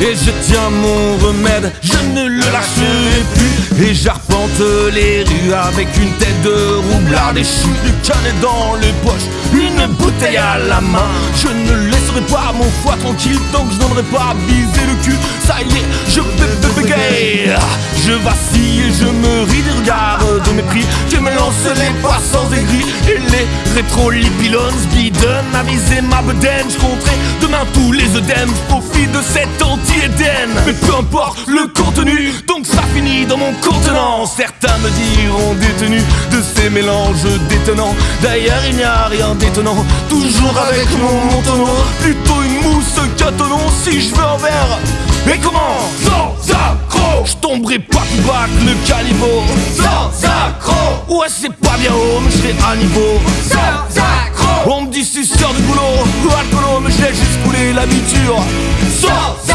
Et je tiens mon remède, je ne le lâcherai plus. Et j'arpente les rues avec une tête de roublard déchu Du canet dans les poches, une bouteille à la main. Je ne laisserai pas mon foie tranquille tant que je n'aurai pas bisé le cul. Ça y est, je bégaye Je vacille je me ris des regards de mépris Je me lance les poissons les rétro-lipilones bidonnent Aviser ma bedaine, je demain tous les œdèmes profite de cet anti-éden. Mais peu importe le contenu Donc ça finit dans mon contenant. Certains me diront détenu de ces mélanges détonnants. D'ailleurs il n'y a rien d'étonnant Toujours avec mon montonneau Plutôt une mousse qu'un Si je veux en verre. Et comment? Sans accro! Je tomberai pas plus bas que le calibre. Sans accro! Ouais c'est pas bien haut mais je serai à niveau alcoolo je laisse juste couler la biture Sans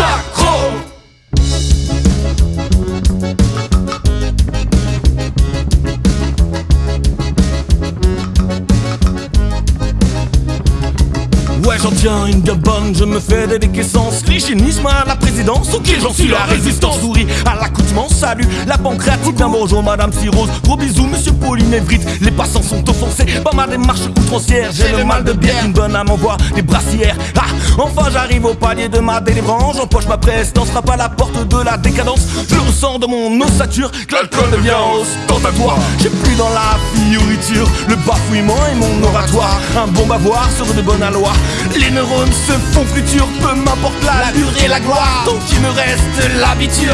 Ouais j'en tiens une bien bonne, je me fais des décaissances L'hygiénisme à la présidence, ok j'en suis la résistance. Souris à l'accoutrement, salut la pancréatite Bien bonjour madame Cyrose, gros bisous monsieur Pauline Evrit Les passants sont offensés par ma démarche outrancière. J'ai le mal de bière, une bonne âme envoie des brassières. Ah, enfin j'arrive au palier de ma délivrance. J'empoche ma prestance, frappe à la porte de la décadence. Je le ressens dans mon ossature, que l'alcool devient J'ai plus dans la fioriture, le bafouillement et mon oratoire. Un bon bavoir sur de bonnes allois les neurones se font futurs, peu m'importe la durée et la gloire. Donc il me reste l'habitude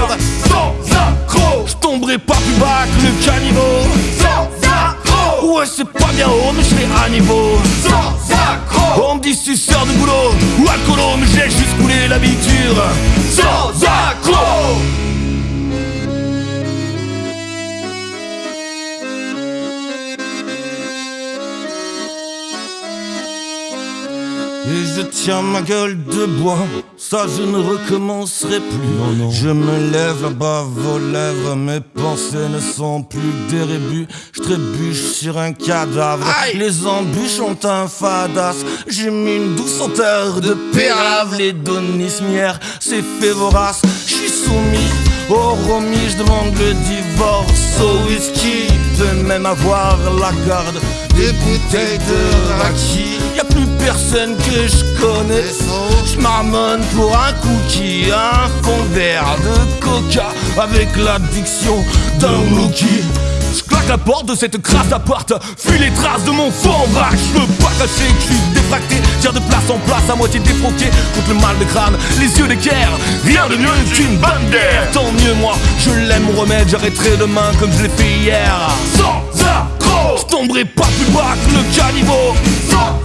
Sans accro. Je tomberai pas plus bas que le caniveau. Sans accro. Ouais c'est pas bien haut mais je serai à niveau. Sans accro. On me dit suceur de boulot ou alcoolo mais j'ai juste coulé l'habitude. Sans Et je tiens ma gueule de bois, ça je ne recommencerai plus. Je me lève là-bas vos lèvres, mes pensées ne sont plus que des rébus. Je trébuche sur un cadavre, les embûches ont un fadas. J'ai mis une douce senteur de pérave, les donismières, c'est fait vorace. Je suis soumis au romis, je demande le divorce au whisky. De même avoir la garde des bouteilles de raki. Y a plus personne que je connais. Je marmonne pour un cookie, un fond vert de coca avec l'addiction d'un rookie. Je claque la porte de cette crasse appart Fuis les traces de mon en vrac Je veux pas cacher que je suis défracté. Tire de place en place à moitié défroqué. Contre le mal de crâne, les yeux d'équerre. Rien de mieux qu'une bonne d'air Tant mieux moi, je l'aime mon remède. J'arrêterai demain comme je l'ai fait hier. Sans je tomberai pas plus bas que le caniveau. Sans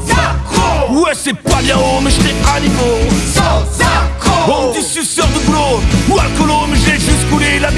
Ouais c'est pas bien haut mais j'étais à niveau. Sans accro On dit suceur de boulot ou alcoolo mais j'ai juste coulé la